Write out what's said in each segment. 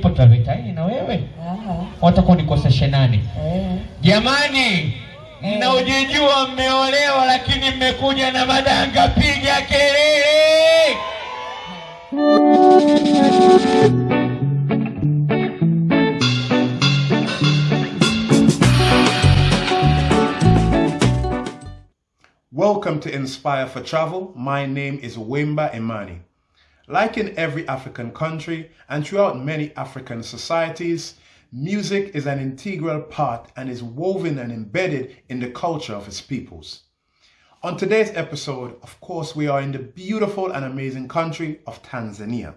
nipo Tavetaini na wewe Aha. watakuwa nikoseshe nani? Eh. Jamani, mnaojijua mmeolewa, lakini mmekuja na madanga, piga kelele! Welcome to Inspire for Travel. My name is Wemba Imani. Like in every African country and throughout many African societies, music is an integral part and is woven and embedded in the culture of its peoples. On today's episode, of course, we are in the beautiful and amazing country of Tanzania.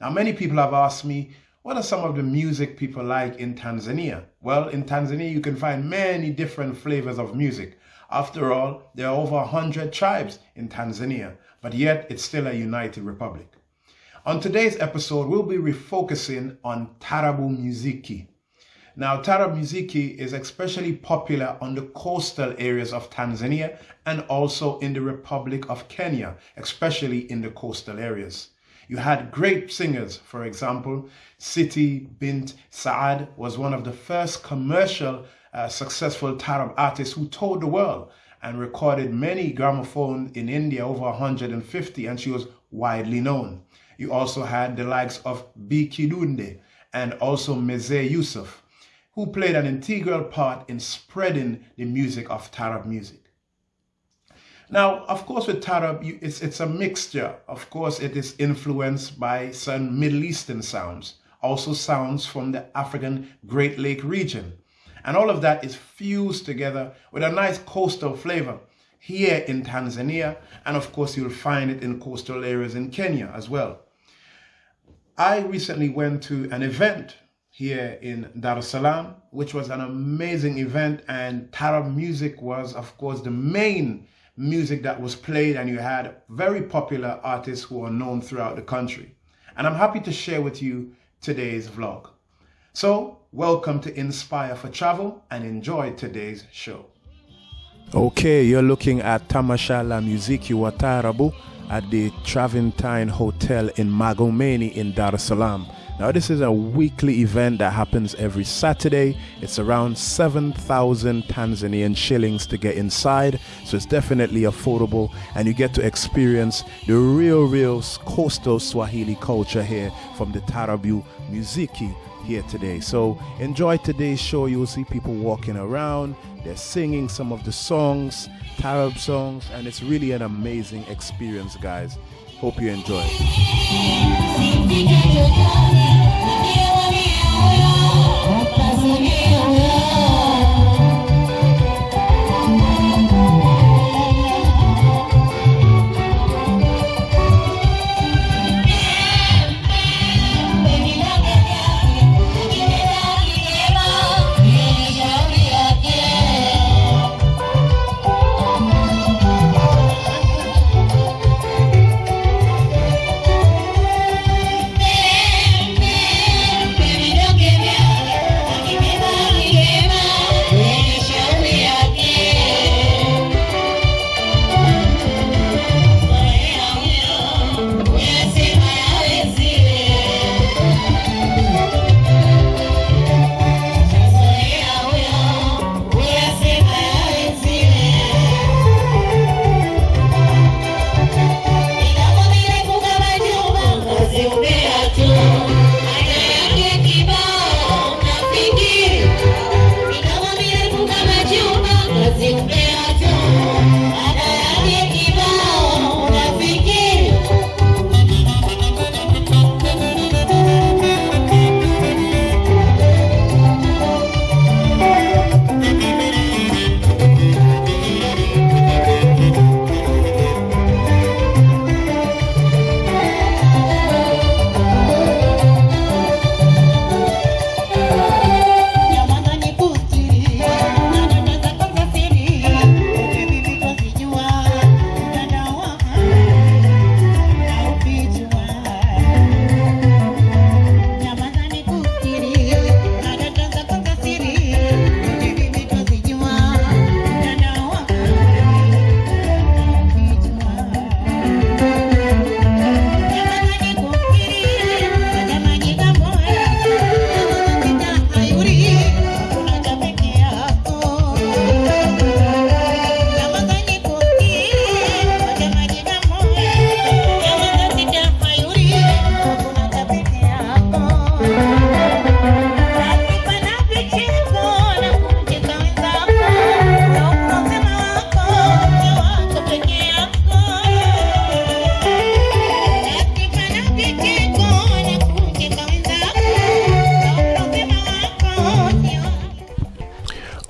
Now, many people have asked me, what are some of the music people like in Tanzania? Well, in Tanzania, you can find many different flavors of music. After all, there are over 100 tribes in Tanzania, but yet it's still a united republic. On today's episode, we'll be refocusing on Tarabu Muziki. Now, Tarab Muziki is especially popular on the coastal areas of Tanzania and also in the Republic of Kenya, especially in the coastal areas. You had great singers, for example, Siti Bint Saad was one of the first commercial uh, successful Tarab artists who toured the world and recorded many gramophones in India, over 150, and she was widely known. You also had the likes of Bi Kidude and also Mzee Yusuf, who played an integral part in spreading the music of Tarab music. Now, of course, with Tarab, you, it's, it's a mixture. Of course, it is influenced by some Middle Eastern sounds, also sounds from the African Great Lake region. And all of that is fused together with a nice coastal flavor here in Tanzania. And of course, you'll find it in coastal areas in Kenya as well. I recently went to an event here in Dar es Salaam, which was an amazing event. And Tarab music was, of course, the main music that was played. And you had very popular artists who are known throughout the country. And I'm happy to share with you today's vlog. So, welcome to Inspire for Travel and enjoy today's show. Okay, you're looking at Tamashala Muziki wa Tarabu at the Travertine Hotel in Magomeni in Dar es Salaam. Now, this is a weekly event that happens every Saturday. It's around 7,000 Tanzanian shillings to get inside, so it's definitely affordable, and you get to experience the real, real coastal Swahili culture here from the Tarabu Muziki here today. So enjoy today's show. You will see people walking around, they're singing some of the songs, Tarab songs, and it's really an amazing experience, guys. Hope you enjoy.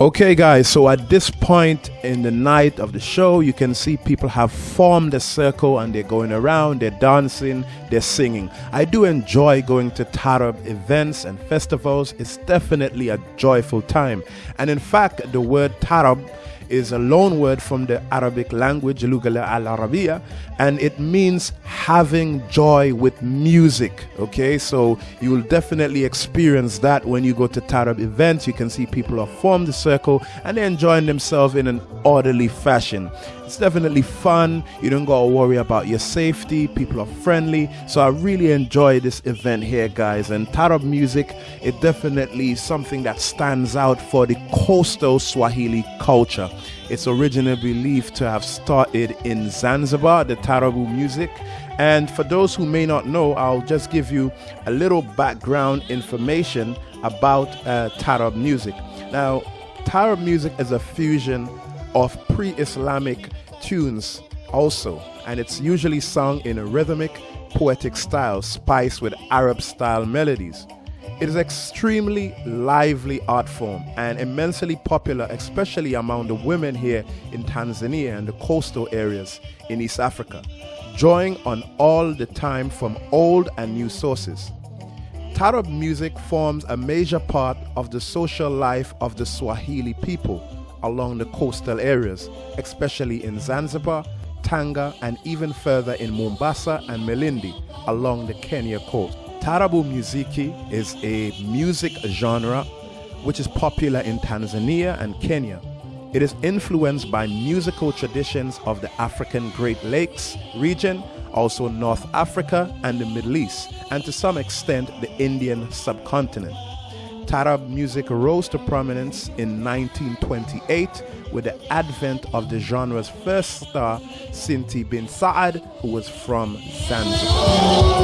Okay, guys, so at this point in the night of the show, you can see people have formed a circle and they're going around, they're dancing, they're singing. I do enjoy going to Tarab events and festivals, it's definitely a joyful time. And in fact, the word Tarab is a loan word from the Arabic language, Lugala al Arabiya, and it means having joy with music. Okay, so you will definitely experience that when you go to Tarab events. You can see people have formed a circle and they're enjoying themselves in an orderly fashion. It's definitely fun. You don't gotta worry about your safety. People are friendly. So I really enjoy this event here, guys. And Tarab music, it definitely something that stands out for the coastal Swahili culture. It's originally believed to have started in Zanzibar, the Tarabu music. And for those who may not know, I'll just give you a little background information about uh, Tarab music. Now, Tarab music is a fusion of pre Islamic tunes also, and it's usually sung in a rhythmic, poetic style spiced with Arab style melodies. It is extremely lively art form and immensely popular, especially among the women here in Tanzania and the coastal areas in East Africa, drawing on all the time from old and new sources. Tarab music forms a major part of the social life of the Swahili people along the coastal areas, especially in Zanzibar, Tanga, and even further in Mombasa and Malindi along the Kenya coast. Tarabu Muziki is a music genre which is popular in Tanzania and Kenya. It is influenced by musical traditions of the African Great Lakes region, also North Africa and the Middle East, and to some extent the Indian subcontinent. Tarab music rose to prominence in 1928 with the advent of the genre's first star, Siti bin Saad, who was from Zanzibar.